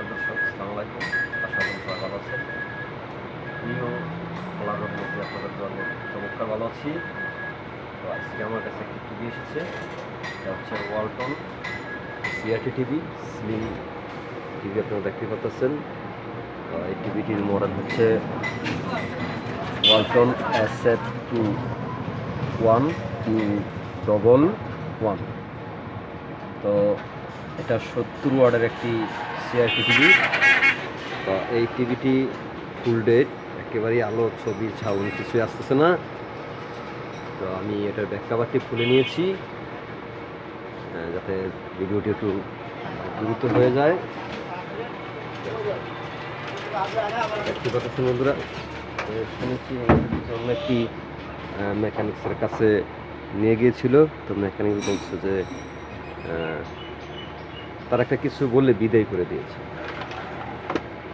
নমস্কার দর্শক, আসসালামু আলাইকুম। আশা করি সবাই ভালো আছেন। প্রিয় আল্লাহর মধ্যে আপনাদের জন্য চমৎকার ভালো আছি। তো আজকে আমার কাছে একটি টিভি এসেছে, এটা হচ্ছে Walton CRT TV slim TV আপনারা দেখতে পাচ্ছেন। এই টিভিটির মডেল হচ্ছে Walton F two one, two double one. তো এটা সত্তর ওয়ার্ডের একটি সিআরটি টিভি তো এই টিভিটি ফুল ডেট একেবারেই আলো ছবি, ছাউন কিছুই আসতেছে না। তো আমি এটার ব্যাক কাভারটি খুলে নিয়েছি যাতে ভিডিওটি একটু দ্রুত হয়ে যায়। দেখতে পাচ্ছেন বন্ধুরা শুনেছি জন্য একটি মেকানিক্সের কাছে নিয়ে গিয়েছিল। তো মেকানিক বলছে যে তার একটা কিছু বলে বিদায় করে দিয়েছে।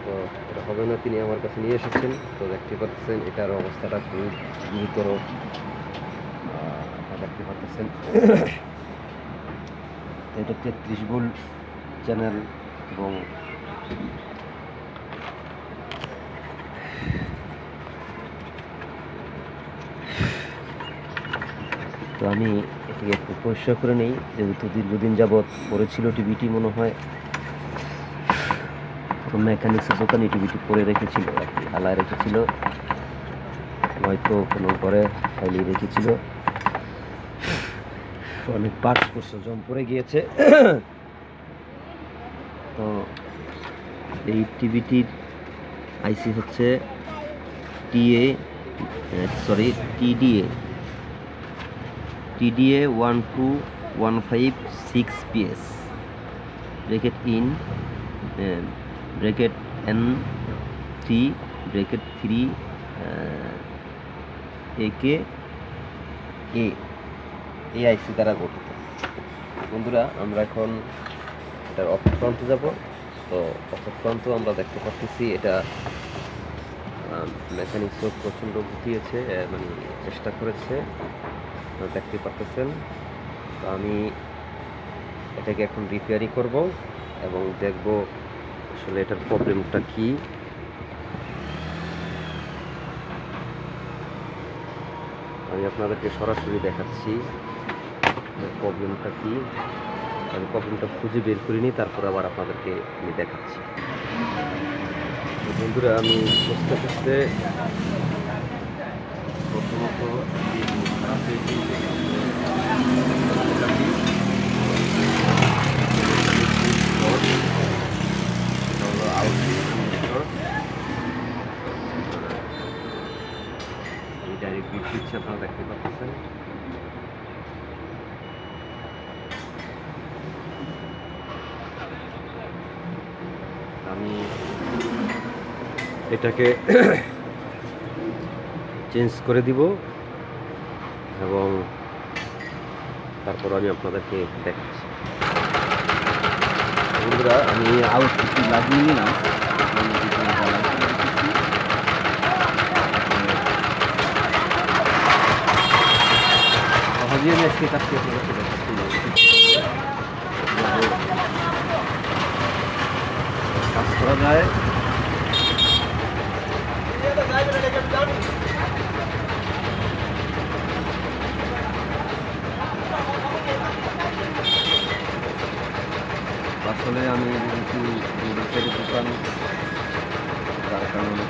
তো এটা হবে না, তিনি আমার কাছে নিয়ে এসেছেন। তো দেখতে পাচ্ছেন, এটার অবস্থাটা খুব গুরুতর। দেখতে পাচ্ছেন। এটা তেত্রিশ ভোল চ্যানেল এবং তো আমি এটিকে একটু পরিষ্কার করে নেই, যেহেতু দীর্ঘদিন যাবৎ পড়েছিল টিভিটি মনে হয়। মেকানিক্সের দোকানে টিভিটি পরে রেখেছিল আর কি হালায় রেখেছিল। হয়তো কোনো ঘরে ফাইলে রেখেছিল। অনেক পার্টস করছে, জম পড়ে গিয়েছে। তো এই টিভিটির আইসি হচ্ছে TA sorry TDA TDA 12156 PS bracket in uh, bracket N3 bracket 3 uh, AK A এই আইসি দ্বারা গঠিত। বন্ধুরা আমরা এখন এটার অপর প্রান্তে যাব। তো অপর প্রান্ত আমরা দেখতে পাচ্ছি এটা মেকানিক্সও প্রচণ্ড ঘুটিয়েছে মানে চেষ্টা করেছে। আপনারা দেখতে পাচ্ছেন তো আমি এটাকে এখন রিপেয়ারিং করব এবং দেখব আসলে এটার প্রবলেমটা কি। আমি আপনাদেরকে সরাসরি দেখাচ্ছি প্রবলেমটা কি। আমি প্রবলেমটা খুঁজে বের করিনি, তারপর আবার আপনাদেরকে আমি দেখাচ্ছি। বন্ধুরা, আমি বুঝতে বুঝতে প্রথমত ডাইরেক্ট আপনারা দেখতে পাচ্ছেন। আমি এটাকে চেঞ্জ করে দিব। এবং তারপর আমি আপনাদেরকে দেখাচ্ছি। বন্ধুরা, আমি লাগিয়ে আমি কিছু পারতেছি। আমি আপনাদেরকে কাজ করা যায়। আসলে আমি যেহেতু রোডের দোকান যার কারণে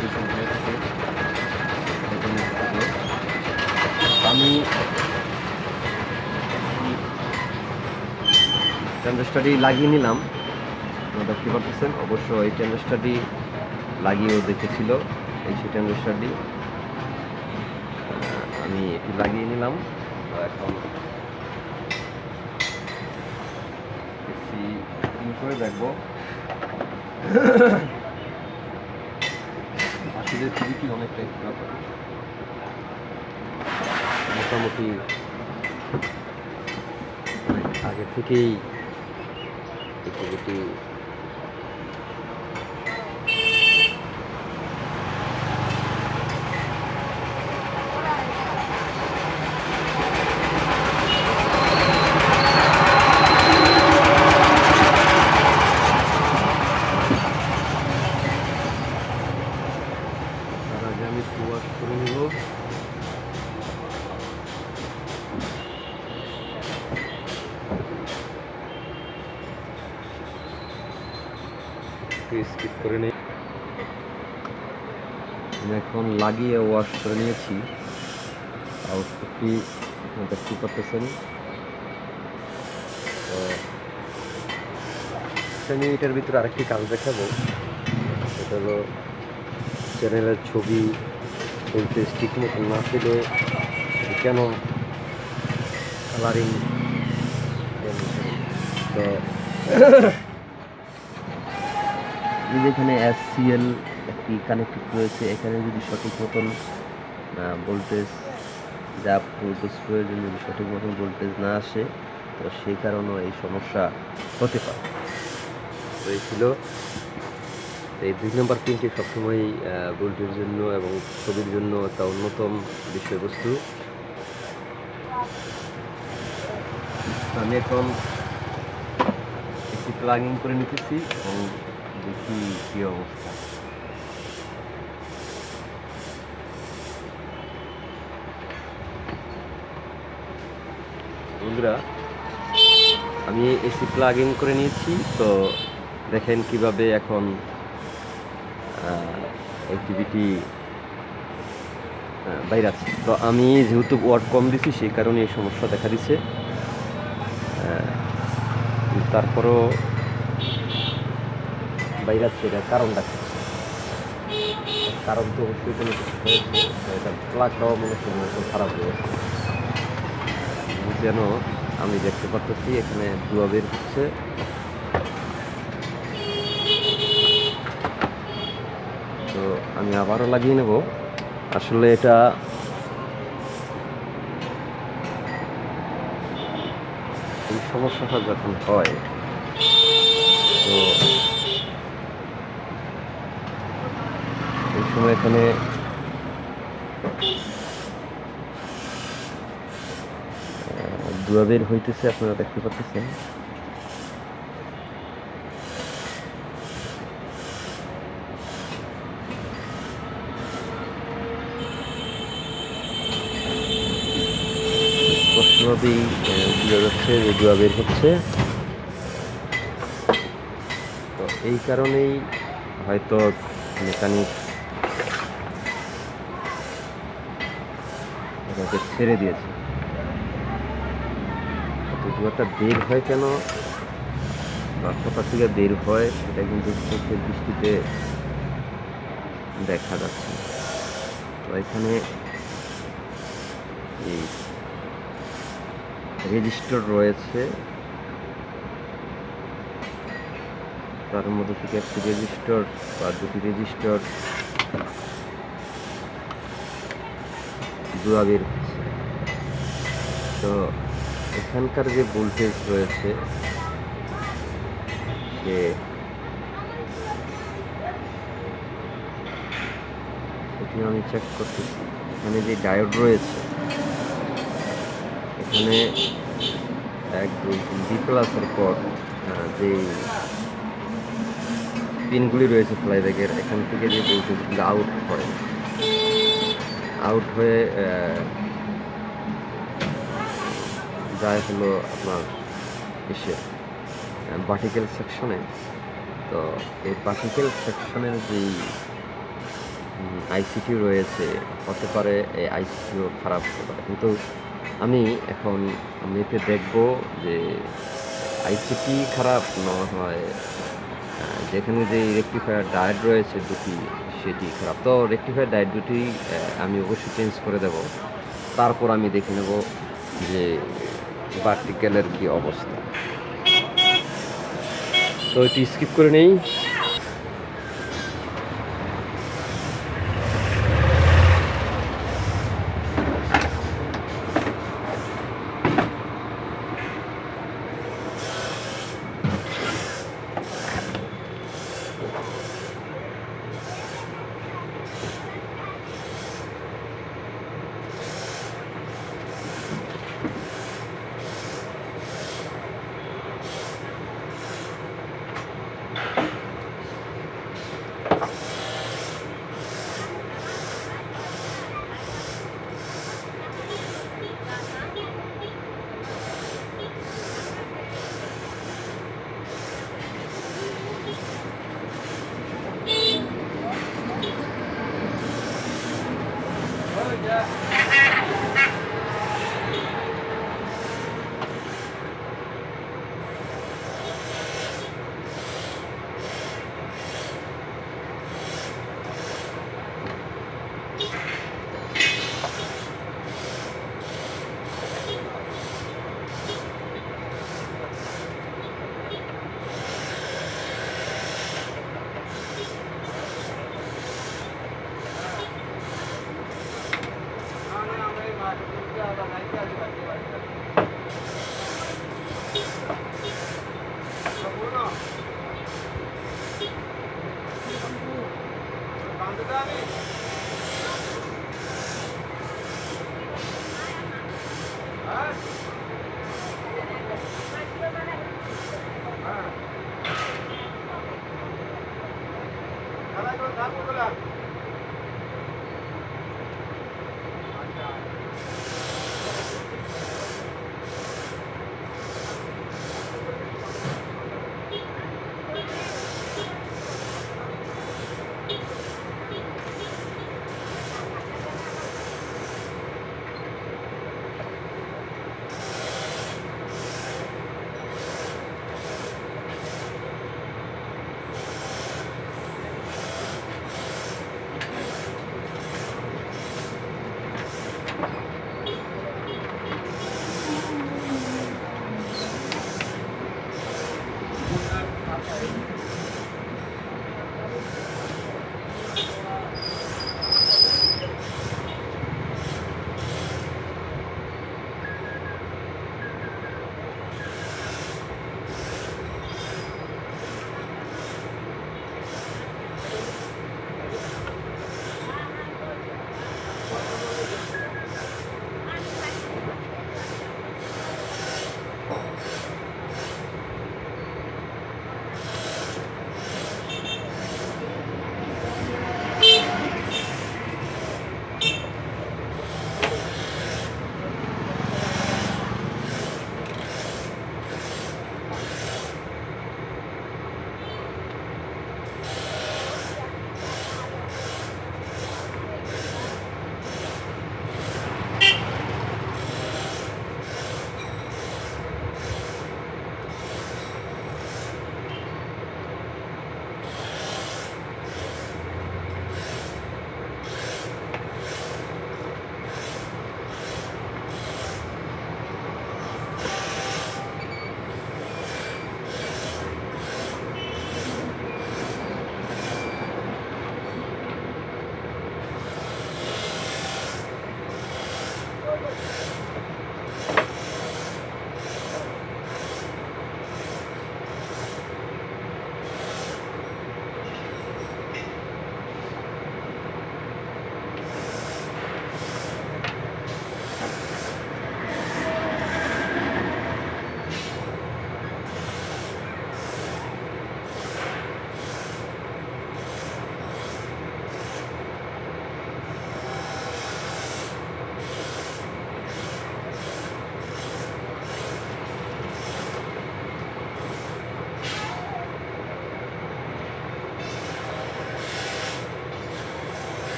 দূষণ হয়ে থাকে। আমি ট্যান্ডাস্টারটি লাগিয়ে নিলাম। আপনারা দেখতে পাচ্ছেন অবশ্য এই ট্যান্ডাস্টারটি লাগিয়েও দেখেছিল। এই সেই ট্যান্ডাস্টারটি আমি এটি লাগিয়ে নিলাম। এখন এসি অন করে দেখব। টিভিটি অনেকটাই খারাপ মোটামুটি অনেক আগে থেকেই এই একটু স্কিপ করে নিই। আমি এখন লাগিয়ে ওয়াশ করে নিয়েছি। আউটপুটটি দেখতে পাচ্ছেন তো আমি এটার ভিতরে আরেকটি কাজ দেখাবো। সেটা হলো চ্যানেলের ছবি বলতে ঠিক মতো না পেলে কেন কালারিং তো এই যে এখানে এসসিএল একটি কানেক্টেড রয়েছে, এখানে যদি সঠিক মতন ভোল্টেজ যা ভোল্টেজ প্রয়োজন, যদি সঠিক মতন ভোল্টেজ না আসে, তো সেই কারণেও এই সমস্যা হতে পারে। তো এই ছিল এই দুই নম্বর পিনটি সবসময় ভোল্টের জন্য এবং ছবির জন্য একটা অন্যতম বিষয়বস্তু। আমি এখন একটি প্লাগিং করে নিতেছি এবং দেখি কি অবস্থা বন্ধুরা, আমি এসি প্লাগ ইন করে নিয়েছি, তো দেখেন কীভাবে এখন অ্যাক্টিভিটি বাইরে তো আমি যেহেতু ওয়ার্ড কম দিছি, সেই কারণে এই সমস্যা দেখা দিচ্ছে তারপরও বাইরে আছে কারণটা কারণ তো অবশ্যই কোনো কিছু হয়েছে। এটা প্লাগটাও হচ্ছে খারাপ হয়ে গেছে। যেন আমি দেখতে পাচ্ছি এখানে ধোয়া বের হচ্ছে। তো আমি আবারও লাগিয়ে নেব। আসলে এটা এই সমস্যাটা যখন হয়, তো সময় এখানে ধোয়া বের হইতেছে, আপনারা দেখতে পাচ্ছেন। স্পষ্টভাবেই বোঝা যাচ্ছে যে ধোয়া বের হচ্ছে। তো এই কারণেই হয়তো মেকানিক এটাকে ছেড়ে দিয়েছে। ধোঁয়াটা বের হয় কেন? বা থেকে বের হয়, সেটা কিন্তু চোখের দৃষ্টিতে দেখা যাচ্ছে। তো এখানে এই রেজিস্টার রয়েছে। তার মধ্যে থেকে একটি রেজিস্টার বা দুটি রেজিস্টার ধোঁয়া বের হচ্ছে তো এখানকার যে ভোল্টেজ রয়েছে, যে সেটি আমি চেক করতেছি এখানে যে ডায়োড রয়েছে, এখানে এক বি প্লাসের পর যে পিনগুলি রয়েছে ফ্লাইব্যাগের এখান থেকে যে ভোল্টেজগুলো আউট করে আউট হয়ে যায় হলো আপনার এসে পার্টিকেল সেকশনে তো এই পার্টিকেল সেকশনের যেই আইসিটি রয়েছে, হতে পারে এই আইসিটিও খারাপ হতে পারে। কিন্তু আমি এখন আমি এতে দেখব যে আইসিটি খারাপ না হয় যেখানে যে রেকটিফায়ার ডায়েট রয়েছে দুটি, সেটি খারাপ। তো রেকটিফায়ার ডায়েট দুটি আমি অবশ্যই চেঞ্জ করে দেব। তারপর আমি দেখে নেব যে পার্টিকেলের কি অবস্থা? তো এটি স্কিপ করে নেই।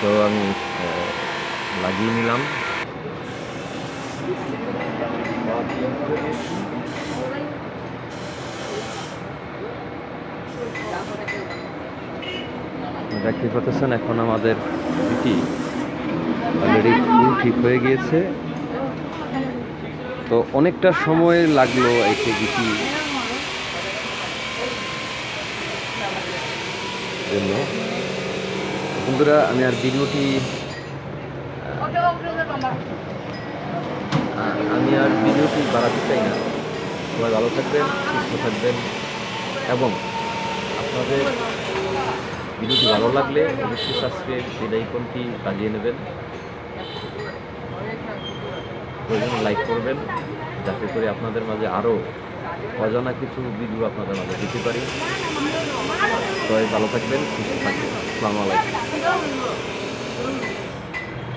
তো আমি লাগিয়ে নিলাম। দেখতে পাচ্ছেন এখন আমাদের এটি অলরেডি ফুল ঠিক হয়ে গিয়েছে। তো অনেকটা সময় লাগল একে গিটি জন্য। বন্ধুরা, আমি আর ভিডিওটি আমি আর ভিডিওটি বাড়াতে চাই না। সবাই ভালো থাকবেন, সুস্থ থাকবেন এবং আপনাদের ভিডিওটি ভালো লাগলে অবশ্যই সাবস্ক্রাইব বেল আইকনটি বাজিয়ে নেবেন। প্রয়োজন লাইক করবেন, যাতে করে আপনাদের মাঝে আরও অজানা কিছু ভিডিও আপনাদের মাঝে দিতে পারি। সবাই ভালো থাকবেন সুস্থ থাকবেন। আসসালামু আলাইকুম।